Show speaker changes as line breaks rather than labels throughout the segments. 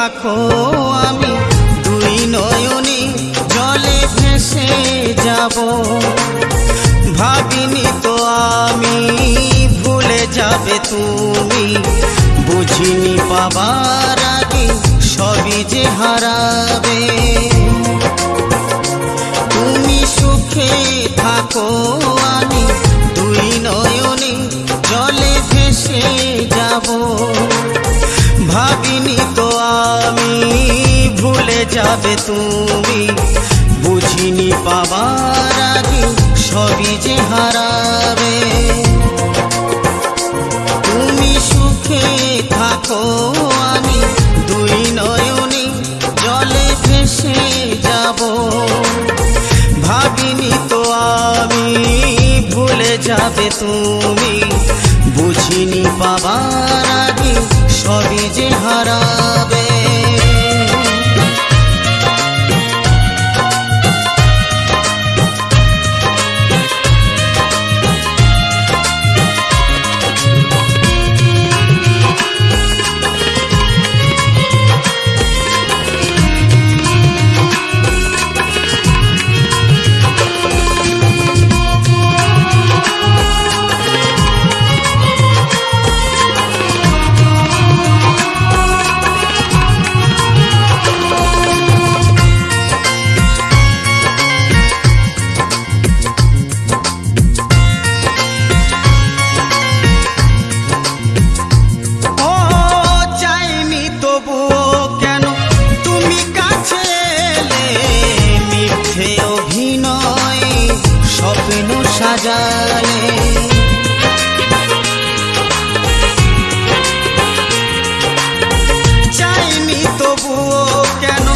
থাকো আমি দুই নয়নে জলে ভেসে যাব। ভাবিনি তো আমি ভুলে যাবে তুমি। বুঝিনি পাবার আগে সবই যে হারাবে। তুমি সুখে থাকো আমি দুই নয়নে জলে ভেসে যাব। ভাবিনি যাবে তুমি? বুঝিনি পাবার আগে সবই যে হারাবে। তুমি সুখে থাকো আমি দুই নয়নে জলে ভেসে যাব। ভাবিনি তো আমি ভুলে যাবে তুমি। বুঝিনি পাবার আগে সবই যে হারাবে। সাজালে চাইনি তবুও কেন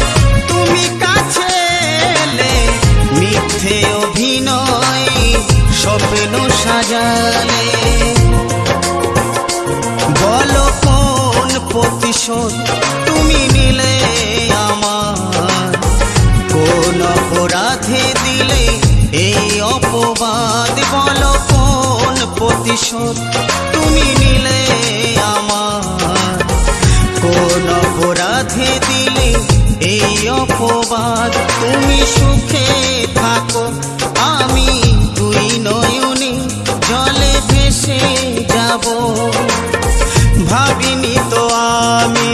তুমি কাছে এলে? মিথ্যে অভিনয় স্বপ্ন সাজালে। বলো কোন প্রতিশোধ তুমি নিলে আমার? কোন অপরাধে দিলে এই অপবাদ? প্রতিশোধ তুমি নিলে আমার। কোন অপরাধে দিলে এই অপবাদ। তুমি সুখে থাকো, আমি দুই নয়নে জলে ভেসে যাব। ভাবিনি তো আমি,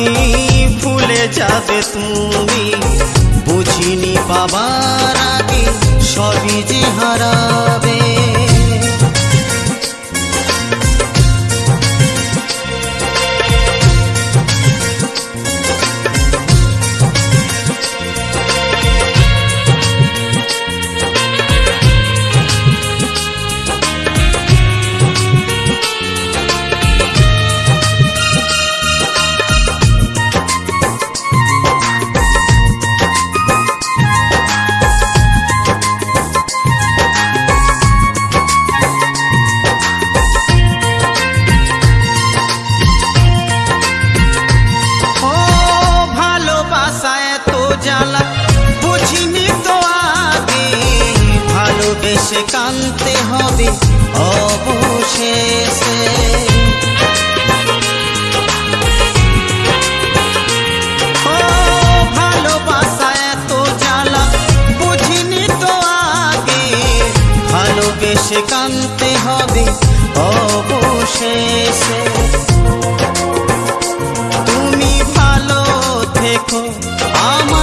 ভুলে যাবে তুমি। বুঝিনি পাবার আগে সবই যে হারাবে। ভালোবেসে কানতে হবে অবশেষে। ভালোবাসা এত জ্বালা, বুঝিনি তো আগে। ভালোবেসে কানতে হবে অবশেষে। তুমি ভালো থেকো আমায়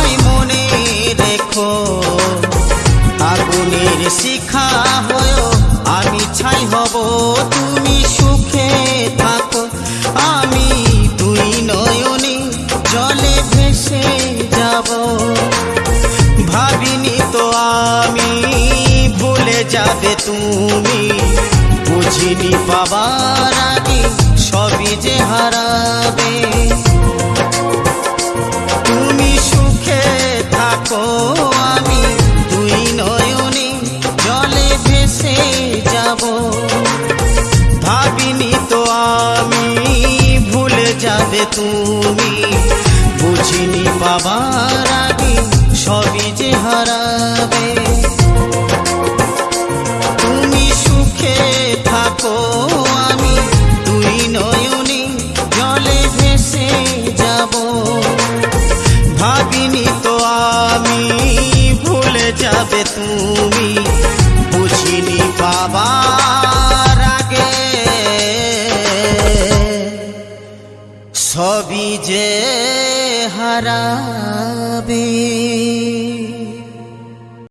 শিখা হয়েও আমি ছাই হব, তুমি সুখে থাকো। আমি দুই নয়নে জলে ভেসে যাব। ভাবিনি তো আমি, ভুলে যাবে তুমি। বুঝিনি পাবার আগে সবই যে হারাবে। তুমি সুখে থাকো। হারাবি সবই যে হারাবে। তুমি সুখে থাকো আমি, দুই নয়নে জলে ভেসে যাব। ভাবিনি তো আমি, ভুলে যাবে তুমি, বুঝিনি বাবা সবই যে হারা